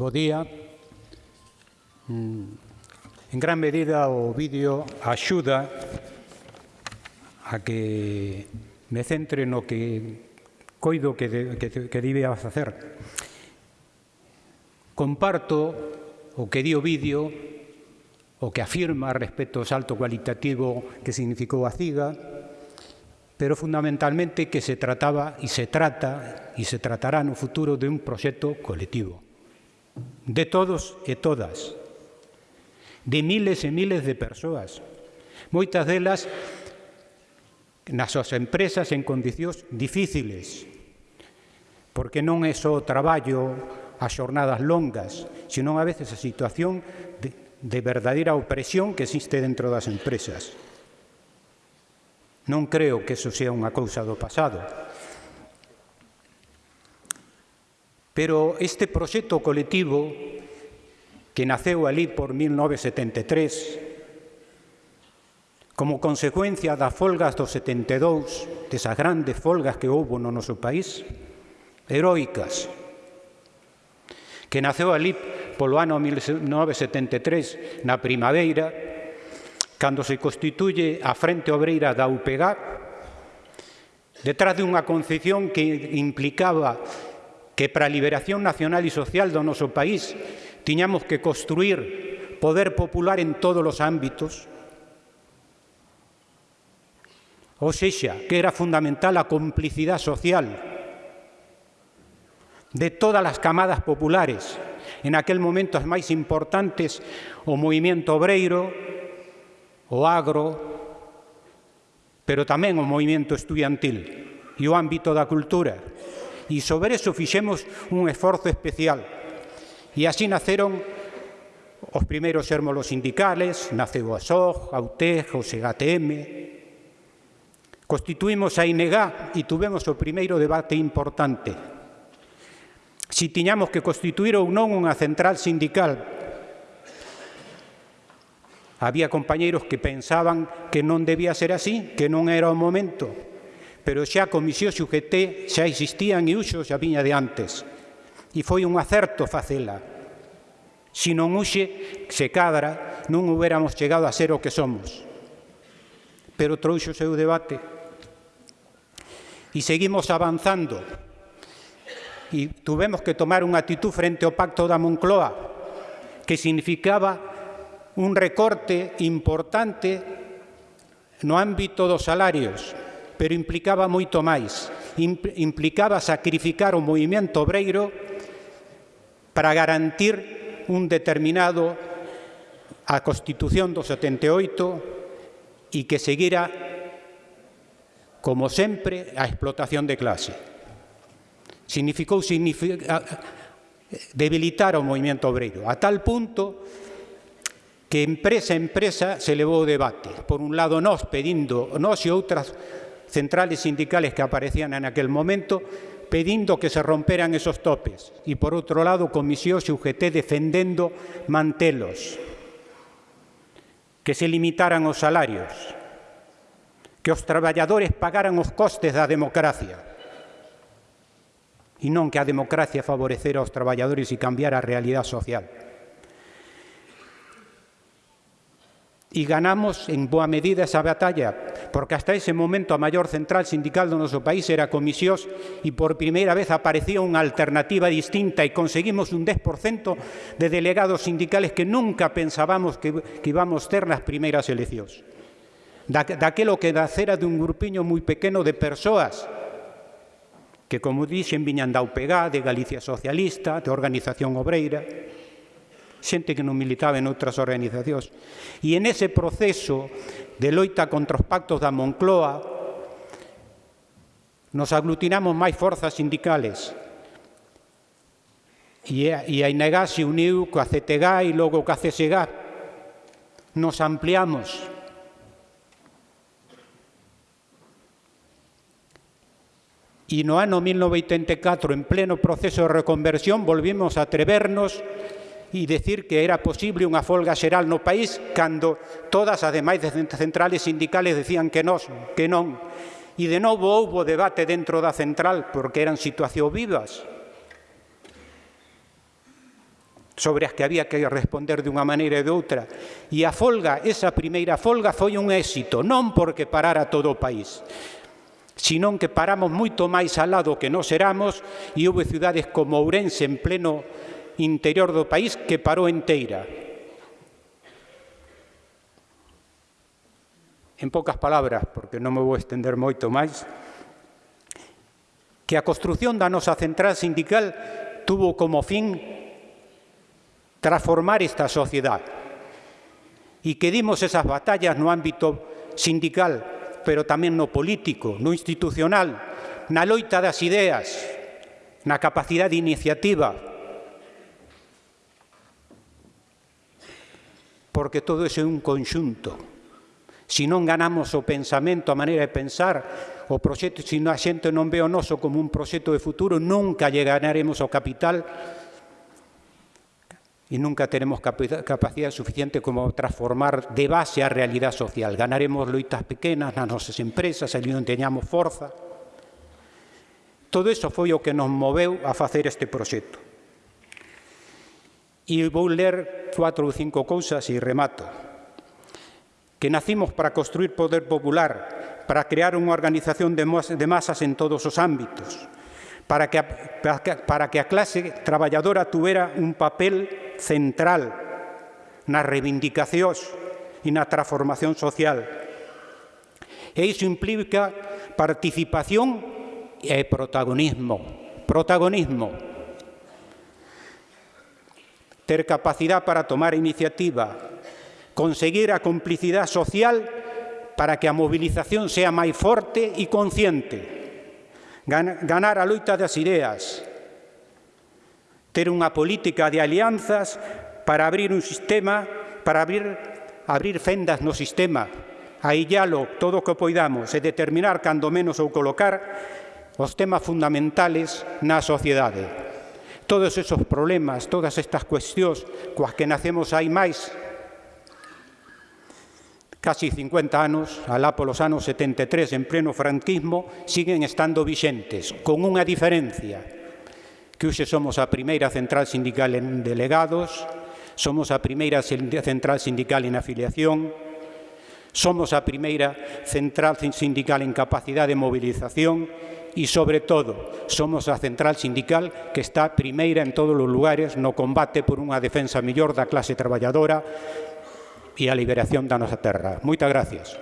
Bo día. Mm. En gran medida o vídeo axuda a que me centre no que coido que, de, que, que debía facer. Comparto o que di o vídeo, o que afirma respecto ao salto cualitativo que significou a CIGA, pero fundamentalmente que se trataba e se trata e se tratará no futuro de un proxecto colectivo de todos e todas, de miles e miles de persoas, moitas delas nas súas empresas en condicións difíciles, porque non é só o traballo, as xornadas longas, senón a veces a situación de, de verdadeira opresión que existe dentro das empresas. Non creo que eso sea unha cousa do pasado, Pero este proxecto colectivo que naceu ali por 1973 como consecuencia das folgas do 72, desas grandes folgas que houve no noso país, heroicas, que naceu ali polo ano 1973, na primavera, cando se constituye a Frente Obreira da UPG detrás de unha concepción que implicaba que para a liberación nacional e social do noso país tiñamos que construir poder popular en todos os ámbitos, ou sexa, que era fundamental a complicidade social de todas as camadas populares, en aquel momento as máis importantes, o movimento obreiro, o agro, pero tamén o movimento estudiantil e o ámbito da cultura e sobre eso fixemos un esforzo especial. E así naceron os primeiros hérmolos sindicales, naceu a SOG, a UTEG, o SEGATM, Constituímos a INEGA e tuvemos o primeiro debate importante. Si tiñamos que constituir ou non unha central sindical. Había compañeiros que pensaban que non debía ser así, que non era o momento pero xa a Comisión XUGT xa existían e uxo xa viña de antes. E foi un acerto facela. Si non uxe, se cadra, non huberamos chegado a ser o que somos. Pero trouxo o seu debate. E seguimos avanzando. E tuvemos que tomar unha actitud frente ao pacto da Moncloa, que significaba un recorte importante no ámbito dos salarios, pero implicaba moito máis. Implicaba sacrificar o movimento obreiro para garantir un determinado a Constitución do 78 e que seguira, como sempre, a explotación de clase. Significou significa, debilitar o movimento obreiro, a tal punto que empresa a empresa se levou o debate. Por un lado, nós pedindo, nós e outras centrales sindicales que aparecían en aquel momento, pedindo que se romperan esos topes e, por outro lado, Comisións e UGT defendendo mantelos, que se limitaran os salarios, que os traballadores pagaran os costes da democracia e non que a democracia favorecera aos traballadores e cambiara a realidade social. E ganamos en boa medida esa batalla, porque hasta ese momento a maior central sindical do noso país era comisións e por primeira vez aparecía unha alternativa distinta e conseguimos un 10% de delegados sindicales que nunca pensábamos que, que íbamos ter nas primeiras eleccións. Da, daquelo que nacera dun grupiño moi pequeno de persoas que, como dixen, viñan da UPG, de Galicia Socialista, de Organización Obreira, xente que non militaba en outras organizacións. E en ese proceso de loita contra os pactos da Moncloa, nos aglutinamos máis forzas sindicales. E a, e a INEGA se uniu coa CTGA e logo coa CSGA. Nos ampliamos. E no ano 1984, en pleno proceso de reconversión, volvimos a atrevernos e decir que era posible unha folga xeral no país cando todas as demais centrales sindicales decían que, nos, que non. E de novo houbo debate dentro da central porque eran situacións vivas sobre as que había que responder de unha maneira e de outra. E a folga, esa primeira folga, foi un éxito, non porque parara todo o país, sinón que paramos moito máis al lado que nos eramos e houve ciudades como Ourense en pleno interior do país que parou enteira. En poucas palabras, porque non me vou estender moito máis, que a construción da nosa central sindical tuvo como fin transformar esta sociedade e que dimos esas batallas no ámbito sindical, pero tamén no político, no institucional, na loita das ideas, na capacidade de iniciativa, porque todo iso é un conxunto. Se non ganamos o pensamento, a maneira de pensar, o proxecto, se a xente non ve o noso como un proxecto de futuro, nunca lle ganaremos ao capital e nunca teremos capacidade suficiente como transformar de base a realidade social. Ganaremos loitas pequenas nas nosas empresas, ali non teñamos forza. Todo iso foi o que nos moveu a facer este proxecto. E vou ler cuatro ou cinco cousas e remato. Que nacimos para construir poder popular, para crear unha organización de masas en todos os ámbitos, para que, para que a clase traballadora tuvera un papel central nas reivindicacións e na transformación social. E iso implica participación e protagonismo. Protagonismo ter capacidade para tomar iniciativa, conseguir a complicidade social para que a mobilización sea máis forte e consciente, ganar a loita das ideas, ter unha política de alianzas para abrir un sistema, para abrir, abrir fendas no sistema, aillalo todo o que poidamos e determinar cando menos ou colocar os temas fundamentales na sociedade. Todos esos problemas, todas estas cuestións coas que nacemos hai máis casi 50 anos, alá polos anos 73, en pleno franquismo, siguen estando vixentes, con unha diferencia, que hoxe somos a primeira central sindical en delegados, somos a primeira central sindical en afiliación, somos a primeira central sindical en capacidade de movilización e, sobre todo, somos a central sindical que está primeira en todos os lugares no combate por unha defensa mellor da clase traballadora e a liberación da nosa terra. Moitas gracias.